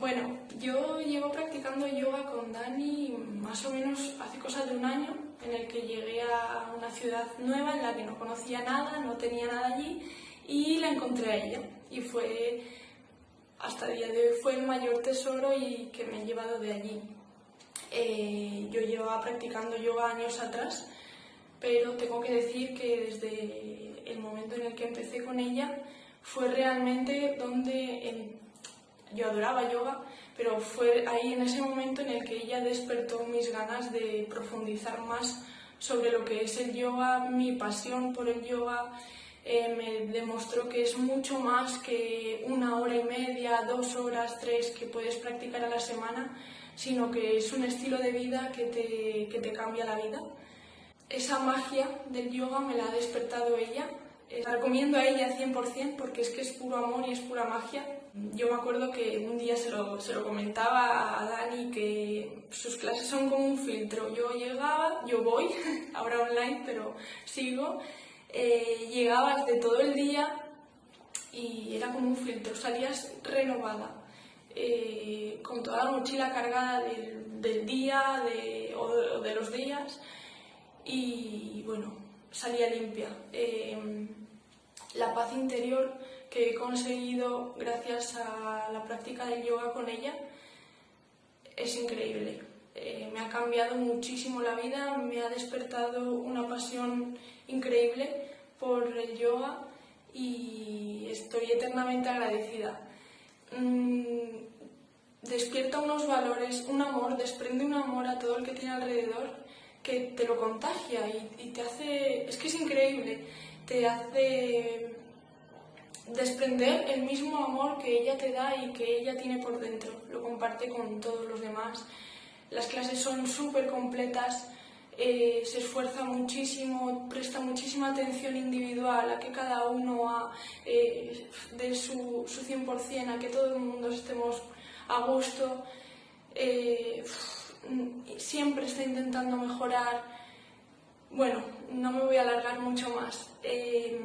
Bueno, yo llevo practicando yoga con Dani más o menos hace cosa de un año, en el que llegué a una ciudad nueva en la que no conocía nada, no tenía nada allí y la encontré a ella. Y fue, hasta el día de hoy, fue el mayor tesoro y que me he llevado de allí. Eh, yo llevaba practicando yoga años atrás, pero tengo que decir que desde el momento en el que empecé con ella fue realmente donde yo adoraba yoga, pero fue ahí en ese momento en el que ella despertó mis ganas de profundizar más sobre lo que es el yoga, mi pasión por el yoga, eh, me demostró que es mucho más que una hora y media, dos horas, tres que puedes practicar a la semana, sino que es un estilo de vida que te, que te cambia la vida. Esa magia del yoga me la ha despertado ella la recomiendo a ella 100% porque es que es puro amor y es pura magia. Yo me acuerdo que un día se lo, se lo comentaba a Dani que sus clases son como un filtro. Yo llegaba, yo voy, ahora online, pero sigo, eh, llegabas de todo el día y era como un filtro, salías renovada, eh, con toda la mochila cargada del, del día de, o de los días y bueno, salía limpia. Eh, la paz interior que he conseguido gracias a la práctica del yoga con ella es increíble. Eh, me ha cambiado muchísimo la vida, me ha despertado una pasión increíble por el yoga y estoy eternamente agradecida. Mm, despierta unos valores, un amor, desprende un amor a todo el que tiene alrededor que te lo contagia y, te hace, es que es increíble, te hace desprender el mismo amor que ella te da y que ella tiene por dentro, lo comparte con todos los demás. Las clases son súper completas, eh, se esfuerza muchísimo, presta muchísima atención individual a que cada uno eh, dé su, su 100%, a que todo el mundo estemos a gusto. Eh, siempre está intentando mejorar. Bueno, no me voy a alargar mucho más. Eh,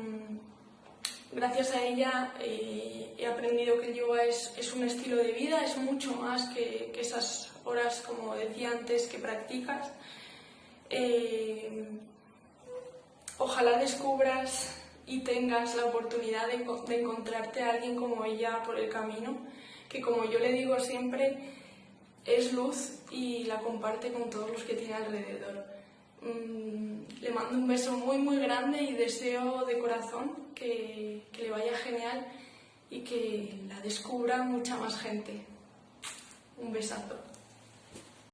gracias a ella eh, he aprendido que el yoga es, es, un estilo de vida, es mucho más que, que esas horas, como decía antes, que practicas. Eh, ojalá descubras y tengas la oportunidad de, de encontrarte a alguien como ella por el camino, que como yo le digo siempre, es luz y la comparte con todos los que tiene alrededor. Mm, le mando un beso muy muy grande y deseo de corazón que, que le vaya genial y que la descubra mucha más gente. Un besazo.